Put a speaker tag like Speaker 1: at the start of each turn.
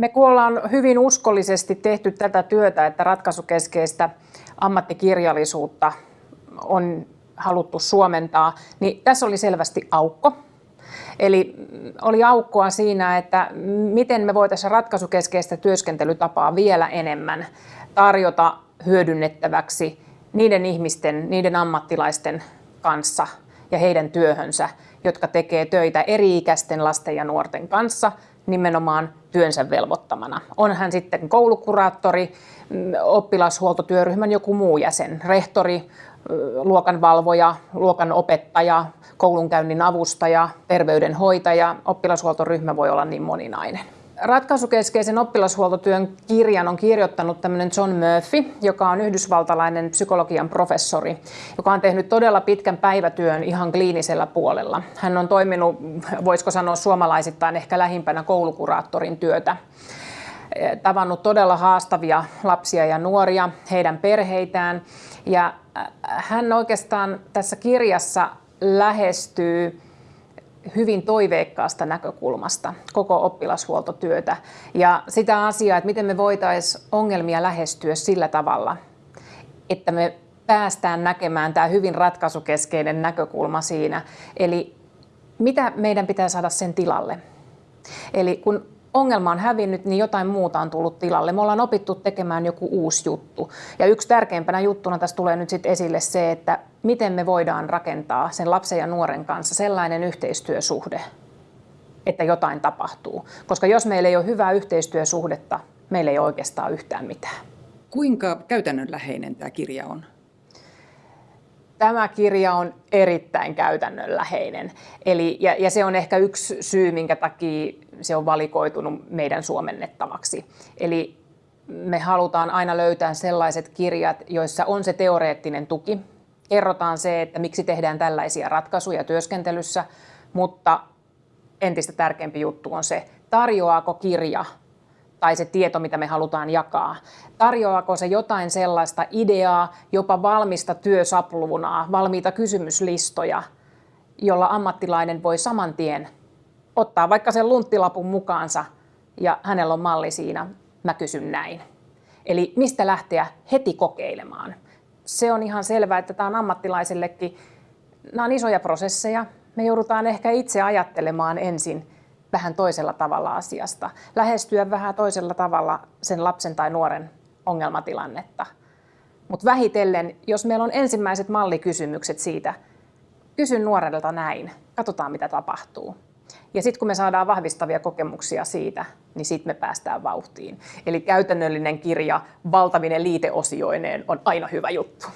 Speaker 1: Me kun ollaan hyvin uskollisesti tehty tätä työtä, että ratkaisukeskeistä ammattikirjallisuutta on haluttu suomentaa, niin tässä oli selvästi aukko. Eli oli aukkoa siinä, että miten me voitaisiin ratkaisukeskeistä työskentelytapaa vielä enemmän tarjota hyödynnettäväksi niiden ihmisten, niiden ammattilaisten kanssa ja heidän työhönsä, jotka tekee töitä eri-ikäisten lasten ja nuorten kanssa nimenomaan työnsä velvoittamana. On hän sitten koulukuraattori, oppilashuoltotyöryhmän joku muu jäsen, rehtori, luokanvalvoja, luokan opettaja, koulunkäynnin avustaja, terveydenhoitaja. Oppilashuoltoryhmä voi olla niin moninainen. Ratkaisukeskeisen oppilashuoltotyön kirjan on kirjoittanut tämmöinen John Murphy, joka on yhdysvaltalainen psykologian professori, joka on tehnyt todella pitkän päivätyön ihan kliinisellä puolella. Hän on toiminut, voisiko sanoa suomalaisittain ehkä lähimpänä koulukuraattorin työtä tavannut todella haastavia lapsia ja nuoria, heidän perheitään. Ja hän oikeastaan tässä kirjassa lähestyy hyvin toiveikkaasta näkökulmasta koko oppilashuoltotyötä ja sitä asiaa, että miten me voitaisiin ongelmia lähestyä sillä tavalla, että me päästään näkemään tämä hyvin ratkaisukeskeinen näkökulma siinä. Eli mitä meidän pitää saada sen tilalle? Eli kun ongelma on hävinnyt, niin jotain muuta on tullut tilalle. Me ollaan opittu tekemään joku uusi juttu. Ja yksi tärkeimpänä juttuna tässä tulee nyt sitten esille se, että miten me voidaan rakentaa sen lapsen ja nuoren kanssa sellainen yhteistyösuhde, että jotain tapahtuu. Koska jos meillä ei ole hyvää yhteistyösuhdetta, meillä ei ole oikeastaan yhtään mitään.
Speaker 2: Kuinka käytännönläheinen tämä kirja on?
Speaker 1: Tämä kirja on erittäin käytännönläheinen. Eli, ja, ja se on ehkä yksi syy, minkä takia se on valikoitunut meidän suomennettavaksi. Eli me halutaan aina löytää sellaiset kirjat, joissa on se teoreettinen tuki. Kerrotaan se, että miksi tehdään tällaisia ratkaisuja työskentelyssä, mutta entistä tärkeämpi juttu on se, tarjoaako kirja tai se tieto, mitä me halutaan jakaa. Tarjoaako se jotain sellaista ideaa, jopa valmista työsaplunaa, valmiita kysymyslistoja, jolla ammattilainen voi saman tien ottaa vaikka sen lunttilapun mukaansa ja hänellä on malli siinä, mä kysyn näin. Eli mistä lähteä heti kokeilemaan. Se on ihan selvää, että tämä on ammattilaisellekin, nämä on isoja prosesseja. Me joudutaan ehkä itse ajattelemaan ensin vähän toisella tavalla asiasta, lähestyä vähän toisella tavalla sen lapsen tai nuoren ongelmatilannetta. Mutta vähitellen, jos meillä on ensimmäiset mallikysymykset siitä, kysyn nuorelta näin, katsotaan mitä tapahtuu. Ja sitten kun me saadaan vahvistavia kokemuksia siitä, niin sitten me päästään vauhtiin. Eli käytännöllinen kirja valtavinen liiteosioineen on aina hyvä juttu.